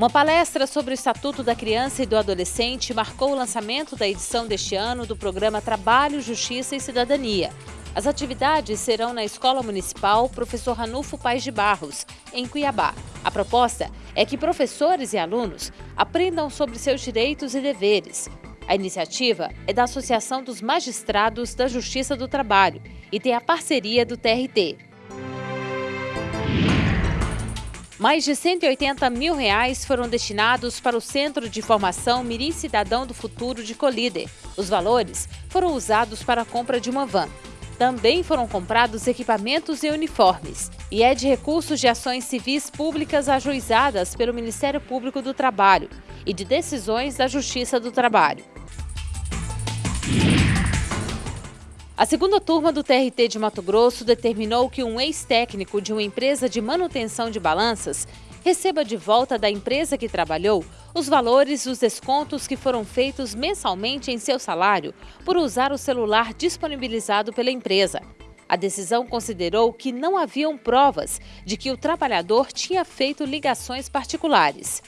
Uma palestra sobre o Estatuto da Criança e do Adolescente marcou o lançamento da edição deste ano do programa Trabalho, Justiça e Cidadania. As atividades serão na Escola Municipal Professor Ranulfo Pais de Barros, em Cuiabá. A proposta é que professores e alunos aprendam sobre seus direitos e deveres. A iniciativa é da Associação dos Magistrados da Justiça do Trabalho e tem a parceria do TRT. Mais de 180 mil reais foram destinados para o Centro de Formação Mirim Cidadão do Futuro de Colíder. Os valores foram usados para a compra de uma van. Também foram comprados equipamentos e uniformes. E é de recursos de ações civis públicas ajuizadas pelo Ministério Público do Trabalho e de decisões da Justiça do Trabalho. A segunda turma do TRT de Mato Grosso determinou que um ex-técnico de uma empresa de manutenção de balanças receba de volta da empresa que trabalhou os valores dos descontos que foram feitos mensalmente em seu salário por usar o celular disponibilizado pela empresa. A decisão considerou que não haviam provas de que o trabalhador tinha feito ligações particulares.